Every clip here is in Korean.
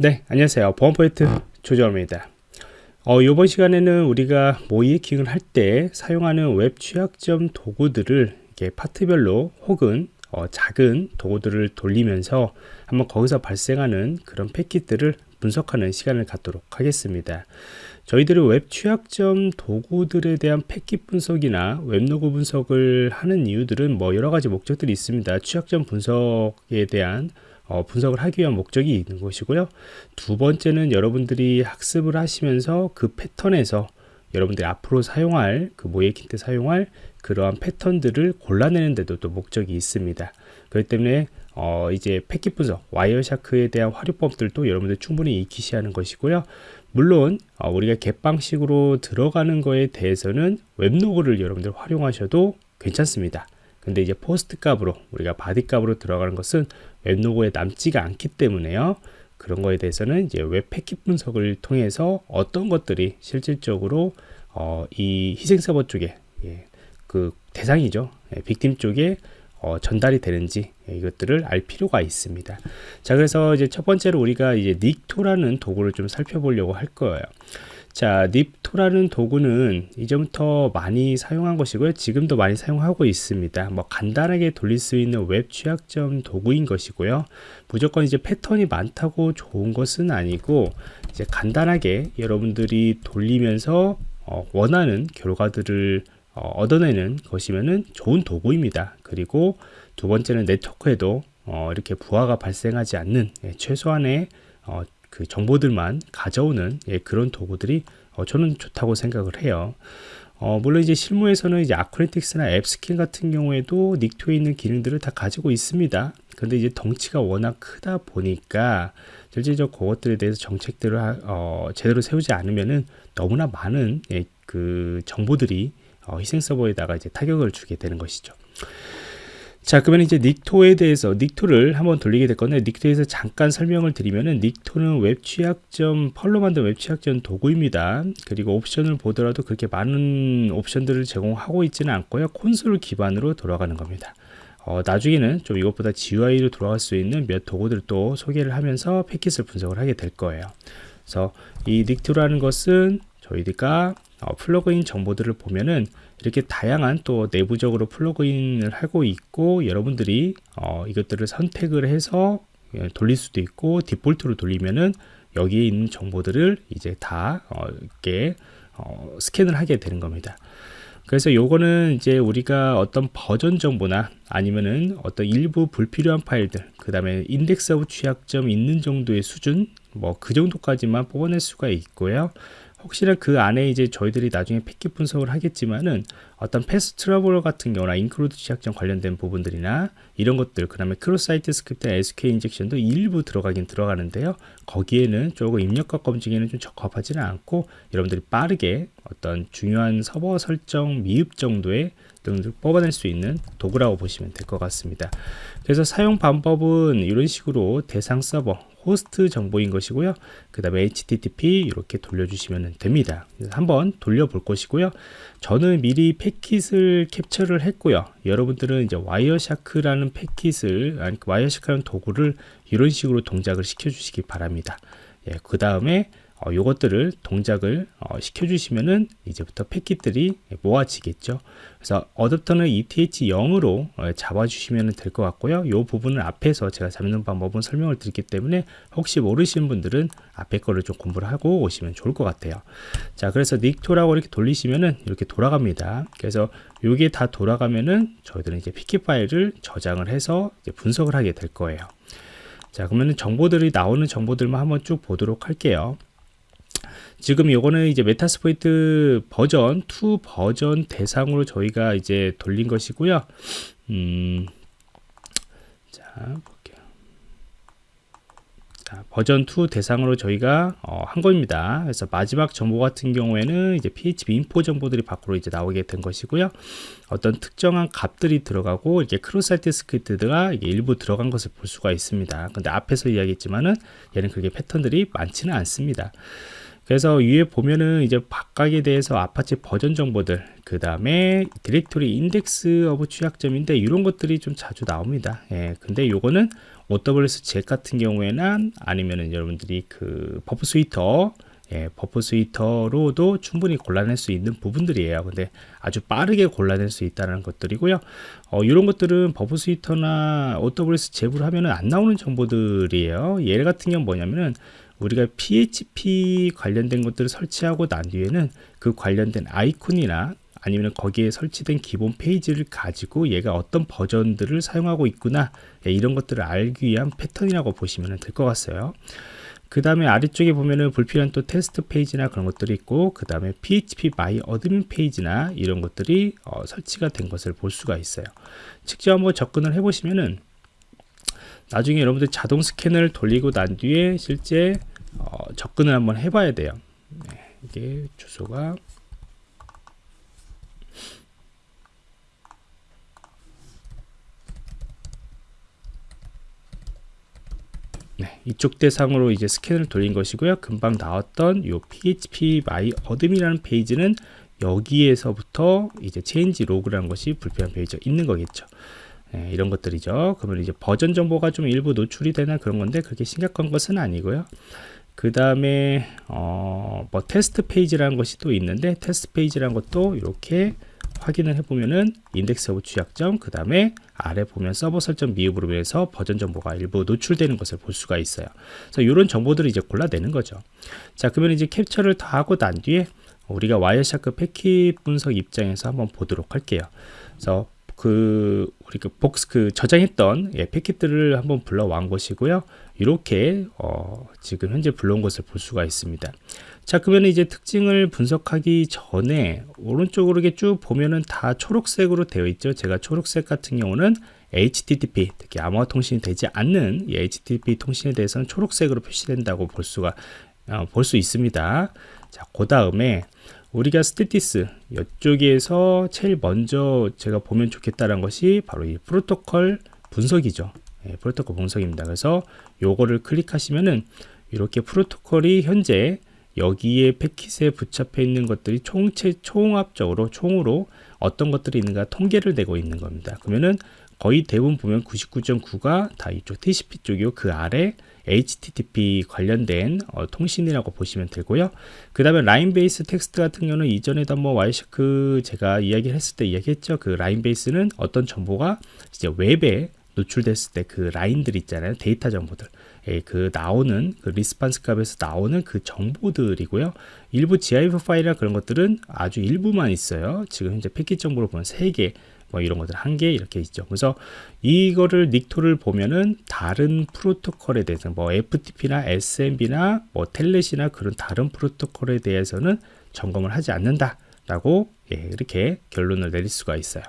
네 안녕하세요. 보안프로젝트 조정원입니다. 어, 이번 시간에는 우리가 모의해킹을 할 때 사용하는 웹 취약점 도구들을 이렇게 파트별로 혹은 어, 작은 도구들을 돌리면서 한번 거기서 발생하는 그런 패킷들을 분석하는 시간을 갖도록 하겠습니다. 저희들이 웹 취약점 도구들에 대한 패킷 분석이나 웹로그 분석을 하는 이유들은 뭐 여러 가지 목적들이 있습니다. 취약점 분석에 대한 어, 분석을 하기 위한 목적이 있는 것이고요. 두 번째는 여러분들이 학습을 하시면서 그 패턴에서 여러분들이 앞으로 사용할 그 모예킨 때 사용할 그러한 패턴들을 골라내는 데도 또 목적이 있습니다. 그렇기 때문에 어, 이제 패킷 분석, 와이어샤크에 대한 활용법들도 여러분들 충분히 익히시 하는 것이고요. 물론 어, 우리가 갯방식으로 들어가는 거에 대해서는 웹로그를 여러분들 활용하셔도 괜찮습니다. 근데 이제 POST 값으로 우리가 body 값으로 들어가는 것은 웹로그에 남지가 않기 때문에요. 그런 거에 대해서는 이제 웹 패킷 분석을 통해서 어떤 것들이 실질적으로 어, 이 희생 서버 쪽에 예, 그 대상이죠. 예, victim 쪽에 어, 전달이 되는지 예, 이것들을 알 필요가 있습니다. 자, 그래서 이제 첫 번째로 우리가 이제 Nikto라는 도구를 좀 살펴보려고 할 거예요. 자, Nikto라는 도구는 이전부터 많이 사용한 것이고요. 지금도 많이 사용하고 있습니다. 뭐 간단하게 돌릴 수 있는 웹 취약점 도구인 것이고요. 무조건 이제 패턴이 많다고 좋은 것은 아니고 이제 간단하게 여러분들이 돌리면서 어, 원하는 결과들을 어, 얻어내는 것이면은 좋은 도구입니다. 그리고 두 번째는 네트워크에도 어, 이렇게 부하가 발생하지 않는 예, 최소한의 어, 그 정보들만 가져오는 예, 그런 도구들이 어, 저는 좋다고 생각을 해요. 어, 물론 이제 실무에서는 이제 아크레틱스나 앱스킨 같은 경우에도 닉토에 있는 기능들을 다 가지고 있습니다. 근데 이제 덩치가 워낙 크다 보니까 실질적 그것들에 대해서 정책들을 어, 제대로 세우지 않으면은 너무나 많은 예, 그 정보들이 어, 희생 서버에다가 이제 타격을 주게 되는 것이죠. 자 그러면 이제 Nikto에 대해서 Nikto를 한번 돌리게 될 건데 Nikto에서 잠깐 설명을 드리면은 Nikto는 웹 취약점 Perl로 만든 웹 취약점 도구입니다. 그리고 옵션을 보더라도 그렇게 많은 옵션들을 제공하고 있지는 않고요. 콘솔 기반으로 돌아가는 겁니다. 어, 나중에는 좀 이것보다 GUI로 돌아갈 수 있는 몇 도구들을 또 소개를 하면서 패킷을 분석을 하게 될 거예요. 그래서 이 Nikto라는 것은 저희가 어, 플러그인 정보들을 보면은 이렇게 다양한 또 내부적으로 플러그인을 하고 있고 여러분들이 어, 이것들을 선택을 해서 예, 돌릴 수도 있고 디폴트로 돌리면은 여기에 있는 정보들을 이제 다 어, 이렇게 어, 스캔을 하게 되는 겁니다. 그래서 요거는 이제 우리가 어떤 버전 정보나 아니면은 어떤 일부 불필요한 파일들 그 다음에 index of 취약점 있는 정도의 수준 뭐 그 정도까지만 뽑아낼 수가 있고요 혹시나 그 안에 이제 저희들이 나중에 패킷 분석을 하겠지만은 어떤 path traversal 같은 경우나 include 취약점 관련된 부분들이나 이런 것들 그 다음에 크로사이트 스크립트 SQL 인젝션도 일부 들어가긴 들어가는데요. 거기에는 조금 입력값 검증에는 좀 적합하지는 않고 여러분들이 빠르게 어떤 중요한 서버 설정 미흡 정도의 등을 뽑아낼 수 있는 도구라고 보시면 될 것 같습니다. 그래서 사용 방법은 이런 식으로 대상 서버 호스트 정보인 것이고요. 그 다음에 http 이렇게 돌려주시면 됩니다. 한번 돌려볼 것이고요. 저는 미리 패킷을 캡처를 했고요. 여러분들은 이제 Wireshark라는 패킷을 아니 Wireshark라는 도구를 이런 식으로 동작을 시켜 주시기 바랍니다. 예, 그 다음에 어, 요것들을 동작을 어, 시켜주시면은 이제부터 패킷들이 모아지겠죠. 그래서 어댑터는 ETH0으로 어, 잡아주시면 될 것 같고요. 이 부분을 앞에서 제가 잡는 방법은 설명을 드렸기 때문에 혹시 모르시는 분들은 앞에 거를 좀 공부를 하고 오시면 좋을 것 같아요. 자, 그래서 닉토라고 이렇게 돌리시면은 이렇게 돌아갑니다. 그래서 이게 다 돌아가면은 저희들은 이제 패킷 파일을 저장을 해서 분석을 하게 될 거예요. 자, 그러면 정보들이 나오는 정보들만 한번 쭉 보도록 할게요. 지금 요거는 이제 Metasploit 버전 2 버전 대상으로 저희가 이제 돌린 것이고요. 음, 자, 볼게요. 자, 버전 2 대상으로 저희가 어, 한 겁니다. 그래서 마지막 정보 같은 경우에는 이제 PHP info 정보들이 밖으로 이제 나오게 된 것이고요. 어떤 특정한 값들이 들어가고 이게 cross site script가 일부 들어간 것을 볼 수가 있습니다. 근데 앞에서 이야기했지만은 얘는 그게 패턴들이 많지는 않습니다. 그래서 위에 보면은 이제 각각에 대해서 아파치 버전 정보들 그 다음에 디렉토리 index of 취약점인데 이런 것들이 좀 자주 나옵니다 예, 근데 요거는 OWASP ZAP 같은 경우에는 아니면은 여러분들이 그 Burp Suite 예, Burp Suite로도 충분히 골라낼 수 있는 부분들이에요. 근데 아주 빠르게 골라낼 수 있다는 것들이고요. 어, 이런 것들은 버프 스위터나 OWS 잽으로 하면은 안 나오는 정보들이에요. 얘 같은 경우는 뭐냐면은 우리가 PHP 관련된 것들을 설치하고 난 뒤에는 그 관련된 아이콘이나 아니면 거기에 설치된 기본 페이지를 가지고 얘가 어떤 버전들을 사용하고 있구나 예, 이런 것들을 알기 위한 패턴이라고 보시면 될 것 같아요. 그 다음에 아래쪽에 보면은 불필요한 또 테스트 페이지나 그런 것들이 있고 그 다음에 phpMyAdmin 페이지나 이런 것들이 어, 설치가 된 것을 볼 수가 있어요 직접 한번 접근을 해 보시면은 나중에 여러분들 자동 스캔을 돌리고 난 뒤에 실제 어, 접근을 한번 해 봐야 돼요 네, 이게 주소가 네, 이쪽 대상으로 이제 스캔을 돌린 것이고요. 금방 나왔던 이 php my admin이라는 페이지는 여기에서부터 이제 change log라는 것이 불필요한 페이지가 있는 거겠죠. 네, 이런 것들이죠. 그러면 이제 버전 정보가 좀 일부 노출이 되나 그런 건데 그렇게 심각한 것은 아니고요. 그 다음에 어, 뭐 테스트 페이지라는 것이 또 있는데 테스트 페이지라는 것도 이렇게 확인을 해보면은 index of 취약점 그 다음에 아래 보면 서버 설정 미흡으로 인해서 버전 정보가 일부 노출되는 것을 볼 수가 있어요 그래서 이런 정보들을 이제 골라내는 거죠 자 그러면 이제 캡처를 다 하고 난 뒤에 우리가 Wireshark 패킷 분석 입장에서 한번 보도록 할게요 그래서 그 우리 그 복스 그 저장했던 예, 패킷들을 한번 불러온 것이고요. 이렇게 어, 지금 현재 불러온 것을 볼 수가 있습니다. 자 그러면 이제 특징을 분석하기 전에 오른쪽으로 이렇게 쭉 보면은 다 초록색으로 되어 있죠. 제가 초록색 같은 경우는 HTTP 특히 암호화 통신이 되지 않는 이 HTTP 통신에 대해서는 초록색으로 표시된다고 볼 수가 어, 볼수 있습니다. 자그 다음에 우리가 스테티스 이쪽에서 제일 먼저 제가 보면 좋겠다는 것이 바로 이 프로토콜 분석이죠. 예, 프로토콜 분석입니다. 그래서 요거를 클릭하시면은 이렇게 프로토콜이 현재 여기에 패킷에 붙잡혀 있는 것들이 총체 총합적으로 총으로 어떤 것들이 있는가 통계를 내고 있는 겁니다. 그러면은 거의 대부분 보면 99.9가 다 이쪽 TCP 쪽이고 그 아래 HTTP 관련된 어, 통신이라고 보시면 되고요. 그 다음에 line base text 같은 경우는 이전에도 한번 Wireshark 제가 이야기를 했을 때 이야기했죠. 그 line base는 어떤 정보가 이제 웹에 노출됐을 때 그 라인들 있잖아요. 데이터 정보들. 예, 그 나오는 그 response 값에서 나오는 그 정보들이고요. 일부 GIF 파일이나 그런 것들은 아주 일부만 있어요. 지금 현재 패킷 정보로 보면 3개, 뭐 이런 것들 한 개 이렇게 있죠. 그래서 이거를 Nikto를 보면은 다른 프로토콜에 대해서 뭐 FTP나 SMB나 뭐 Telnet이나 그런 다른 프로토콜에 대해서는 점검을 하지 않는다라고 예, 이렇게 결론을 내릴 수가 있어요.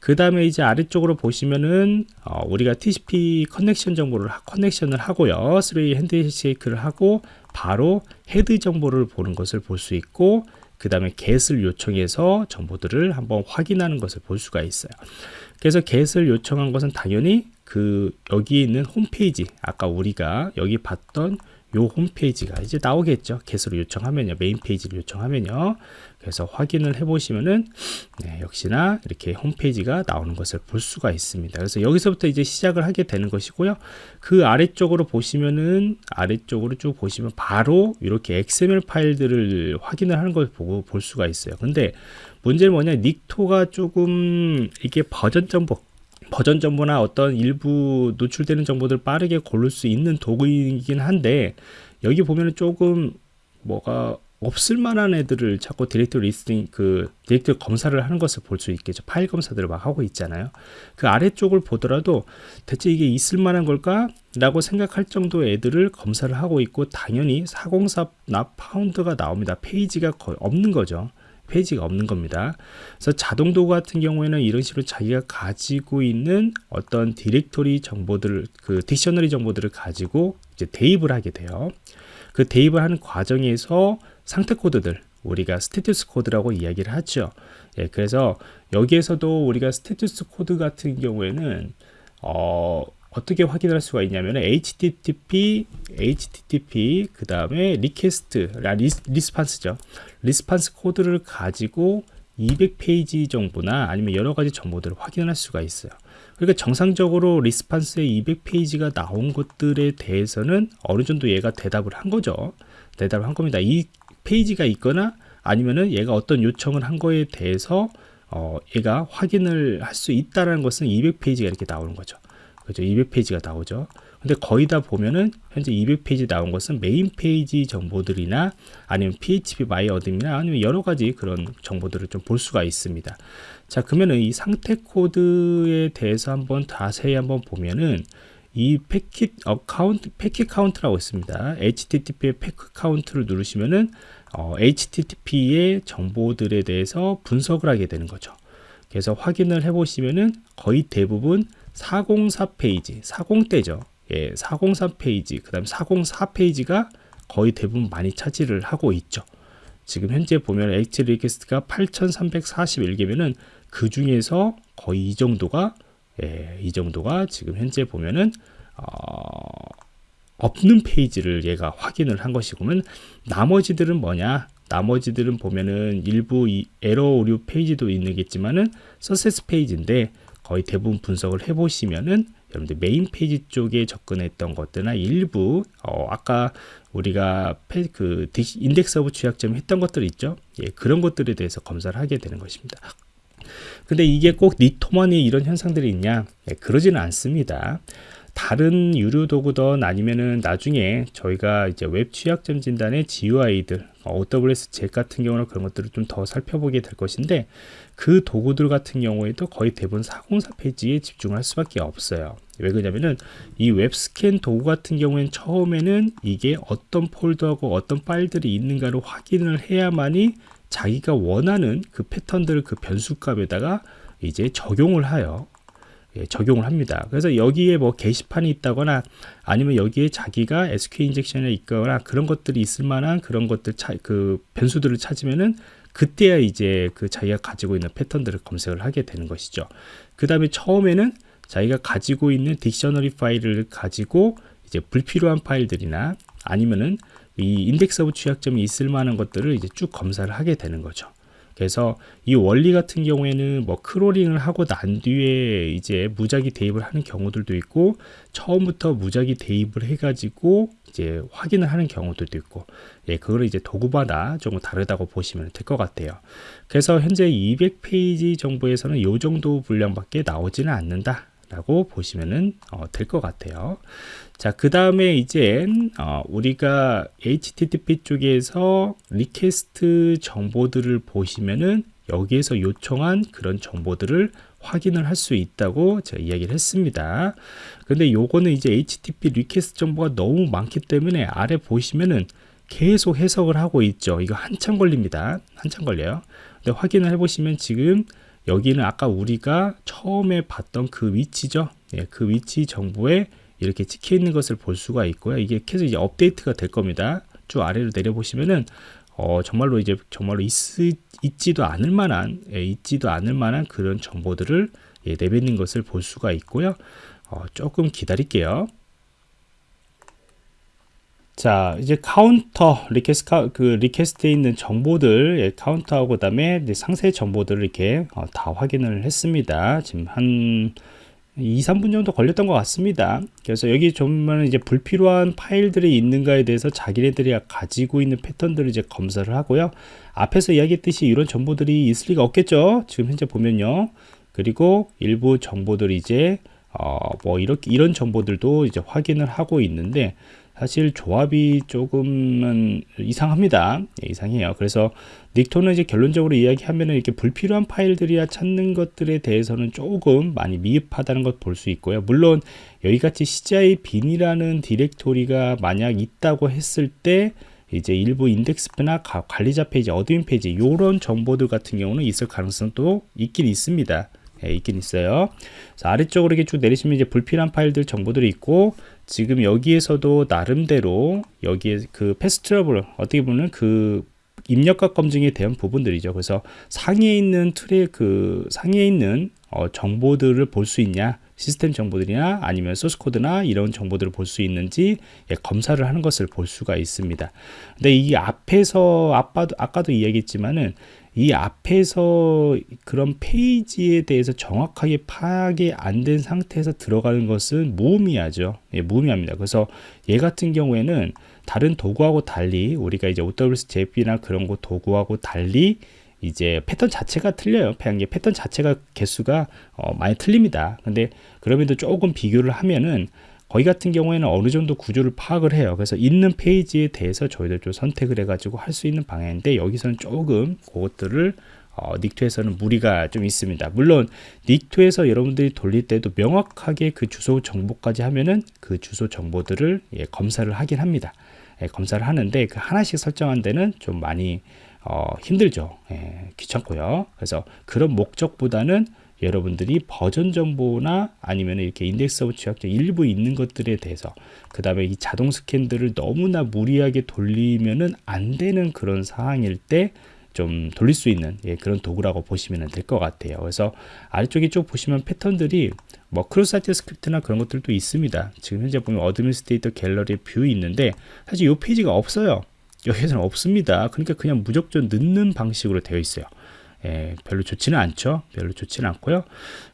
그 다음에 이제 아래쪽으로 보시면은 어, 우리가 TCP connection 정보를 connection을 하고요 3 way handshake를 하고 바로 헤드 정보를 보는 것을 볼 수 있고 그 다음에 get을 요청해서 정보들을 한번 확인하는 것을 볼 수가 있어요. 그래서 get을 요청한 것은 당연히 그 여기 있는 홈페이지 아까 우리가 여기 봤던 요 홈페이지가 이제 나오겠죠. 개수를 요청하면요. 메인 페이지를 요청하면요. 그래서 확인을 해 보시면은 네, 역시나 이렇게 홈페이지가 나오는 것을 볼 수가 있습니다. 그래서 여기서부터 이제 시작을 하게 되는 것이고요. 그 아래쪽으로 보시면은 아래쪽으로 쭉 보시면 바로 이렇게 XML 파일들을 확인을 하는 걸 보고 볼 수가 있어요. 근데 문제는 뭐냐? Nikto가 조금 이게 버전 정보 버전 정보나 어떤 일부 노출되는 정보들 빠르게 고를 수 있는 도구이긴 한데 여기 보면은 조금 뭐가 없을 만한 애들을 자꾸 디렉토리 listing 그 디렉토리 검사를 하는 것을 볼 수 있겠죠. 파일 검사들을 막 하고 있잖아요. 그 아래쪽을 보더라도 대체 이게 있을 만한 걸까? 라고 생각할 정도의 애들을 검사를 하고 있고 당연히 404 not found가 나옵니다. 페이지가 거의 없는 거죠 페이지가 없는 겁니다. 그래서 자동 도구 같은 경우에는 이런 식으로 자기가 가지고 있는 어떤 디렉토리 정보들을 그 dictionary 정보들을 가지고 이제 대입을 하게 돼요. 그 대입을 하는 과정에서 상태 코드들 우리가 status code라고 이야기를 하죠. 예, 그래서 여기에서도 우리가 status code 같은 경우에는 어, 어떻게 확인할 수가 있냐면 HTTP, HTTP 그 다음에 request, response죠. response code를 가지고 200페이지 정보나 아니면 여러 가지 정보들을 확인할 수가 있어요. 그러니까 정상적으로 response에 200페이지가 나온 것들에 대해서는 어느 정도 얘가 대답을 한 거죠. 대답을 한 겁니다. 이 페이지가 있거나 아니면은 얘가 어떤 요청을 한 거에 대해서 어, 얘가 확인을 할 수 있다는 것은 200페이지가 이렇게 나오는 거죠. 그죠? 200페이지가 나오죠. 근데 거의 다 보면은 현재 200페이지 나온 것은 메인 페이지 정보들이나 아니면 PHP My Admin이나 아니면 여러 가지 그런 정보들을 좀 볼 수가 있습니다. 자, 그러면은 이 상태 코드에 대해서 한번 자세히 한번 보면은 이 패킷 account 패킷 count라고 있습니다. HTTP의 패킷 count를 누르시면은 어, HTTP의 정보들에 대해서 분석을 하게 되는 거죠. 그래서 확인을 해 보시면은 거의 대부분 404 페이지, 400대죠. 예, 403 페이지, 그 다음 404 페이지가 거의 대부분 많이 차지를 하고 있죠. 지금 현재 보면 H 리퀘스트가 8,341개면은 그 중에서 거의 이 정도가 예, 이 정도가 지금 현재 보면은 어, 없는 페이지를 얘가 확인을 한 것이고 면 나머지들은 뭐냐? 나머지들은 보면은 일부 이 에러 오류 페이지도 있는겠지만은 서세스 페이지인데 거의 대부분 분석을 해보시면은 여러분들 메인 페이지 쪽에 접근했던 것들이나 일부 어, 아까 우리가 페, 그 index of 취약점 했던 것들 있죠? 예, 그런 것들에 대해서 검사를 하게 되는 것입니다. 근데 이게 꼭 Nikto만이 이런 현상들이 있냐? 예, 그러지는 않습니다 다른 유료 도구든 아니면은 나중에 저희가 이제 웹 취약점 진단의 GUI들, OWASP ZAP 같은 경우는 그런 것들을 좀 더 살펴보게 될 것인데 그 도구들 같은 경우에도 거의 대부분 404 페이지에 집중을 할 수밖에 없어요. 왜 그러냐면은 이 웹스캔 도구 같은 경우에는 처음에는 이게 어떤 폴더하고 어떤 파일들이 있는가를 확인을 해야만이 자기가 원하는 그 패턴들을 그 변수값에다가 이제 적용을 하여 예, 적용을 합니다. 그래서 여기에 뭐 게시판이 있다거나 아니면 여기에 자기가 SQL 인젝션에 있거나 그런 것들이 있을 만한 그런 것들 차, 그 변수들을 찾으면은 그때야 이제 그 자기가 가지고 있는 패턴들을 검색을 하게 되는 것이죠. 그 다음에 처음에는 자기가 가지고 있는 dictionary 파일을 가지고 이제 불필요한 파일들이나 아니면은 이 index of 취약점이 있을 만한 것들을 이제 쭉 검사를 하게 되는 거죠. 그래서 이 원리 같은 경우에는 뭐 crawling을 하고 난 뒤에 이제 무작위 대입을 하는 경우들도 있고 처음부터 무작위 대입을 해가지고 이제 확인을 하는 경우들도 있고 예, 그거를 이제 도구마다 조금 다르다고 보시면 될 것 같아요. 그래서 현재 200페이지 정보에서는 이 정도 분량밖에 나오지는 않는다. 라고 보시면 어, 될것 같아요. 자, 그 다음에 이제 어, 우리가 HTTP 쪽에서 request 정보들을 보시면은 여기에서 요청한 그런 정보들을 확인을 할 수 있다고 제가 이야기를 했습니다. 근데 요거는 이제 HTTP request 정보가 너무 많기 때문에 아래 보시면은 계속 해석을 하고 있죠. 이거 한참 걸립니다. 한참 걸려요. 근데 확인을 해보시면 지금 여기는 아까 우리가 처음에 봤던 그 위치죠. 예, 그 위치 정보에 이렇게 찍혀 있는 것을 볼 수가 있고요. 이게 계속 이제 업데이트가 될 겁니다. 쭉 아래로 내려보시면은 어, 정말로 이제 정말로 있, 있지도 않을 만한 예, 있지도 않을 만한 그런 정보들을 예, 내뱉는 것을 볼 수가 있고요. 어, 조금 기다릴게요. 자 이제 카운터 request 그 request에 있는 정보들 예, 카운터하고 그다음에 상세 정보들을 이렇게 어, 다 확인을 했습니다. 지금 한 2, 3분 정도 걸렸던 것 같습니다. 그래서 여기 보면 이제 불필요한 파일들이 있는가에 대해서 자기네들이 가지고 있는 패턴들을 이제 검사를 하고요. 앞에서 이야기했듯이 이런 정보들이 있을 리가 없겠죠. 지금 현재 보면요. 그리고 일부 정보들이 이제 어 뭐 이렇게 이런 정보들도 이제 확인을 하고 있는데 사실 조합이 조금은 이상합니다. 예, 이상해요. 그래서 Nikto는 이제 결론적으로 이야기하면 이렇게 불필요한 파일들이야 찾는 것들에 대해서는 조금 많이 미흡하다는 것 볼 수 있고요. 물론 여기같이 CGI bin이라는 디렉토리가 만약 있다고 했을 때 이제 일부 인덱스나 관리자 페이지, admin 페이지 이런 정보들 같은 경우는 있을 가능성도 있긴 있습니다. 예, 있긴 있어요. 아래쪽으로 이렇게 쭉 내리시면 이제 불필요한 파일들 정보들이 있고 지금 여기에서도 나름대로 여기에 그 path traversal 어떻게 보면 그 입력과 검증에 대한 부분들이죠. 그래서 상위에 있는 틀의 그 상위에 있는 어, 정보들을 볼 수 있냐 시스템 정보들이나 아니면 소스 코드나 이런 정보들을 볼 수 있는지 예, 검사를 하는 것을 볼 수가 있습니다. 근데 이 앞에서 아까도 아까도 이야기했지만은 이 앞에서 그런 페이지에 대해서 정확하게 파악이 안 된 상태에서 들어가는 것은 무의미하죠. 예, 무의미합니다. 그래서 얘 같은 경우에는 다른 도구하고 달리 우리가 이제 OWS JP나 그런 거 도구하고 달리 이제 패턴 자체가 틀려요. 그냥 패턴 자체가 개수가 어, 많이 틀립니다. 근데 그럼에도 조금 비교를 하면은 거기 같은 경우에는 어느 정도 구조를 파악을 해요. 그래서 있는 페이지에 대해서 저희들 좀 선택을 해가지고 할 수 있는 방향인데 여기서는 조금 그것들을 어, Nikto에서는 무리가 좀 있습니다. 물론 Nikto에서 여러분들이 돌릴 때도 명확하게 그 주소 정보까지 하면은 그 주소 정보들을 예, 검사를 하긴 합니다. 예, 검사를 하는데 그 하나씩 설정한 데는 좀 많이 어, 힘들죠. 예, 귀찮고요. 그래서 그런 목적보다는 여러분들이 버전 정보나 아니면 이렇게 index of 취약점 일부 있는 것들에 대해서 그 다음에 이 자동 스캔들을 너무나 무리하게 돌리면은 안 되는 그런 상황일 때좀 돌릴 수 있는 예, 그런 도구라고 보시면 될 것 같아요. 그래서 아래쪽에 쭉 보시면 패턴들이 뭐 cross site script나 그런 것들도 있습니다. 지금 현재 보면 administrator gallery view 있는데 사실 이 페이지가 없어요. 여기서는 없습니다. 그러니까 그냥 무조건 넣는 방식으로 되어 있어요. 예, 별로 좋지는 않죠. 별로 좋지는 않고요.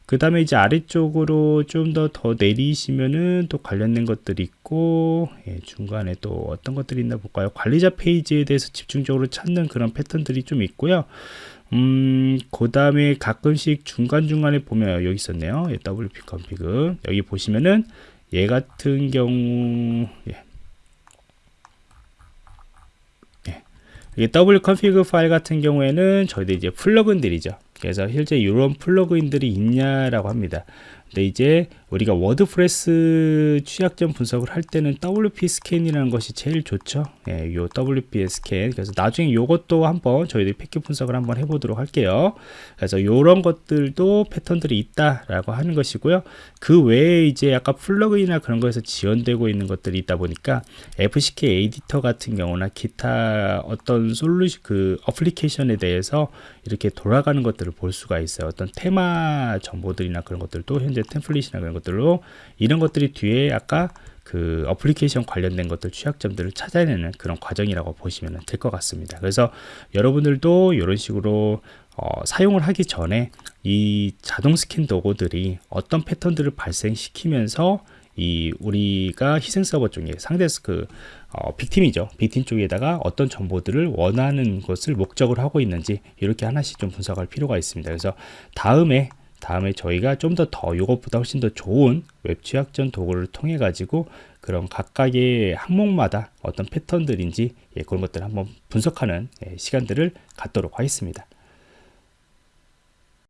그 다음에 이제 아래쪽으로 좀 더 더 내리시면은 또 관련된 것들이 있고 예, 중간에 또 어떤 것들이 있나 볼까요? 관리자 페이지에 대해서 집중적으로 찾는 그런 패턴들이 좀 있고요. 음, 그 다음에 가끔씩 중간중간에 보면 여기 있었네요. 예, WP config. 여기 보시면은 얘 같은 경우, 예, 이게 WP config 파일 같은 경우에는 저희들 이제 플러그인들이죠. 그래서 실제 이런 플러그인들이 있냐라고 합니다. 근데 이제 우리가 WordPress 취약점 분석을 할 때는 WPScan이라는 것이 제일 좋죠. 예, 요 WPScan. 그래서 나중에 요것도 한번 저희들이 패킷 분석을 한번 해보도록 할게요. 그래서 요런 것들도 패턴들이 있다라고 하는 것이고요. 그 외에 이제 약간 플러그인이나 그런 거에서 지원되고 있는 것들이 있다 보니까 FCKeditor 같은 경우나 기타 어떤 솔루션 그 어플리케이션에 대해서 이렇게 돌아가는 것들을 볼 수가 있어요. 어떤 테마 정보들이나 그런 것들도 현재 템플릿이나 그런 것들로 이런 것들이 뒤에 아까 그 어플리케이션 관련된 것들 취약점들을 찾아내는 그런 과정이라고 보시면 될 것 같습니다. 그래서 여러분들도 이런 식으로 어, 사용을 하기 전에 이 자동 스캔 도구들이 어떤 패턴들을 발생시키면서 이 우리가 희생 서버 쪽에 상대 그 어, victim이죠. victim 쪽에다가 어떤 정보들을 원하는 것을 목적을 하고 있는지 이렇게 하나씩 좀 분석할 필요가 있습니다. 그래서 다음에 다음에 저희가 좀 더 더 이것보다 훨씬 더 좋은 웹 취약점 도구를 통해 가지고 그런 각각의 항목마다 어떤 패턴들인지 예, 그런 것들을 한번 분석하는 예, 시간들을 갖도록 하겠습니다.